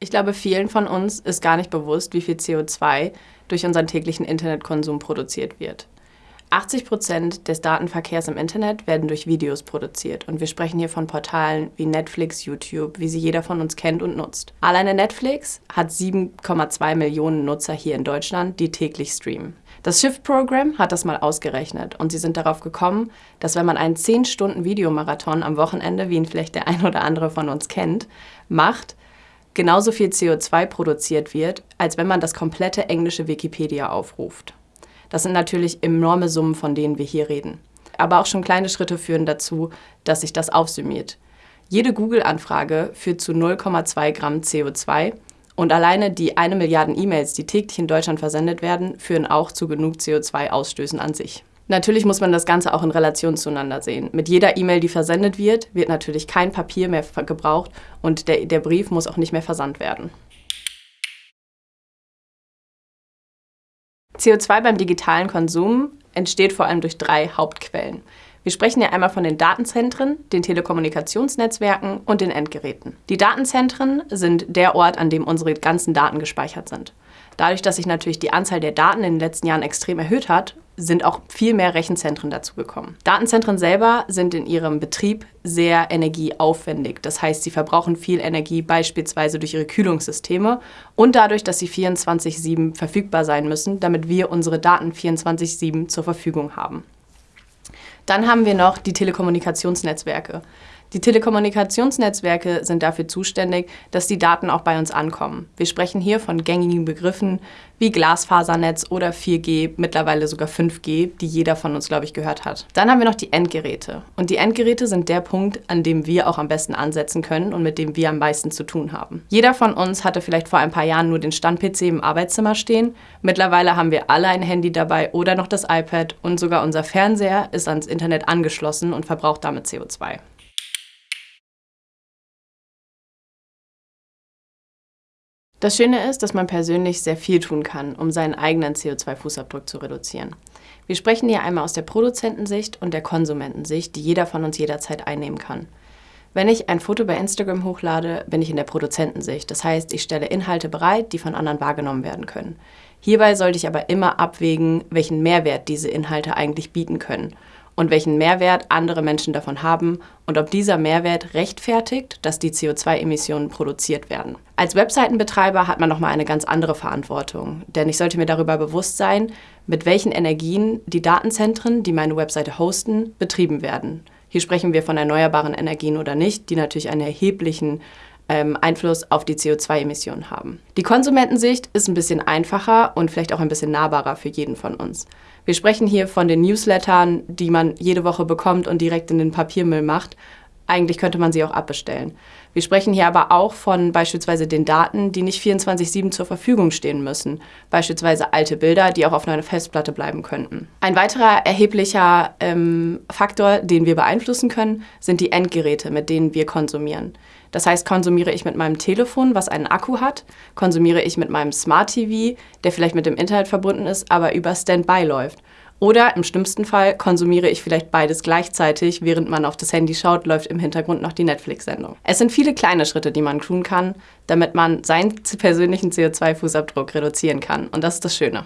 Ich glaube, vielen von uns ist gar nicht bewusst, wie viel CO2 durch unseren täglichen Internetkonsum produziert wird. 80 Prozent des Datenverkehrs im Internet werden durch Videos produziert und wir sprechen hier von Portalen wie Netflix, YouTube, wie sie jeder von uns kennt und nutzt. Alleine Netflix hat 7,2 Millionen Nutzer hier in Deutschland, die täglich streamen. Das Shift-Programm hat das mal ausgerechnet und sie sind darauf gekommen, dass wenn man einen 10 Stunden Videomarathon am Wochenende, wie ihn vielleicht der ein oder andere von uns kennt, macht, genauso viel CO2 produziert wird, als wenn man das komplette englische Wikipedia aufruft. Das sind natürlich enorme Summen, von denen wir hier reden. Aber auch schon kleine Schritte führen dazu, dass sich das aufsummiert. Jede Google-Anfrage führt zu 0,2 Gramm CO2 und alleine die eine Milliarden E-Mails, die täglich in Deutschland versendet werden, führen auch zu genug CO2-Ausstößen an sich. Natürlich muss man das Ganze auch in Relation zueinander sehen. Mit jeder E-Mail, die versendet wird, wird natürlich kein Papier mehr gebraucht und der, der Brief muss auch nicht mehr versandt werden. CO2 beim digitalen Konsum entsteht vor allem durch drei Hauptquellen. Wir sprechen ja einmal von den Datenzentren, den Telekommunikationsnetzwerken und den Endgeräten. Die Datenzentren sind der Ort, an dem unsere ganzen Daten gespeichert sind. Dadurch, dass sich natürlich die Anzahl der Daten in den letzten Jahren extrem erhöht hat, sind auch viel mehr Rechenzentren dazu gekommen. Datenzentren selber sind in ihrem Betrieb sehr energieaufwendig. Das heißt, sie verbrauchen viel Energie beispielsweise durch ihre Kühlungssysteme und dadurch, dass sie 24-7 verfügbar sein müssen, damit wir unsere Daten 24-7 zur Verfügung haben. Dann haben wir noch die Telekommunikationsnetzwerke. Die Telekommunikationsnetzwerke sind dafür zuständig, dass die Daten auch bei uns ankommen. Wir sprechen hier von gängigen Begriffen wie Glasfasernetz oder 4G, mittlerweile sogar 5G, die jeder von uns, glaube ich, gehört hat. Dann haben wir noch die Endgeräte. Und die Endgeräte sind der Punkt, an dem wir auch am besten ansetzen können und mit dem wir am meisten zu tun haben. Jeder von uns hatte vielleicht vor ein paar Jahren nur den Stand-PC im Arbeitszimmer stehen. Mittlerweile haben wir alle ein Handy dabei oder noch das iPad und sogar unser Fernseher ist ans Internet angeschlossen und verbraucht damit CO2. Das Schöne ist, dass man persönlich sehr viel tun kann, um seinen eigenen CO2-Fußabdruck zu reduzieren. Wir sprechen hier einmal aus der Produzentensicht und der Konsumentensicht, die jeder von uns jederzeit einnehmen kann. Wenn ich ein Foto bei Instagram hochlade, bin ich in der Produzentensicht. Das heißt, ich stelle Inhalte bereit, die von anderen wahrgenommen werden können. Hierbei sollte ich aber immer abwägen, welchen Mehrwert diese Inhalte eigentlich bieten können und welchen Mehrwert andere Menschen davon haben und ob dieser Mehrwert rechtfertigt, dass die CO2-Emissionen produziert werden. Als Webseitenbetreiber hat man nochmal eine ganz andere Verantwortung, denn ich sollte mir darüber bewusst sein, mit welchen Energien die Datenzentren, die meine Webseite hosten, betrieben werden. Hier sprechen wir von erneuerbaren Energien oder nicht, die natürlich einen erheblichen ähm, Einfluss auf die CO2-Emissionen haben. Die Konsumentensicht ist ein bisschen einfacher und vielleicht auch ein bisschen nahbarer für jeden von uns. Wir sprechen hier von den Newslettern, die man jede Woche bekommt und direkt in den Papiermüll macht. Eigentlich könnte man sie auch abbestellen. Wir sprechen hier aber auch von beispielsweise den Daten, die nicht 24-7 zur Verfügung stehen müssen. Beispielsweise alte Bilder, die auch auf einer Festplatte bleiben könnten. Ein weiterer erheblicher ähm, Faktor, den wir beeinflussen können, sind die Endgeräte, mit denen wir konsumieren. Das heißt, konsumiere ich mit meinem Telefon, was einen Akku hat, konsumiere ich mit meinem Smart TV, der vielleicht mit dem Internet verbunden ist, aber über Standby läuft. Oder im schlimmsten Fall konsumiere ich vielleicht beides gleichzeitig, während man auf das Handy schaut, läuft im Hintergrund noch die Netflix-Sendung. Es sind viele kleine Schritte, die man tun kann, damit man seinen persönlichen CO2-Fußabdruck reduzieren kann. Und das ist das Schöne.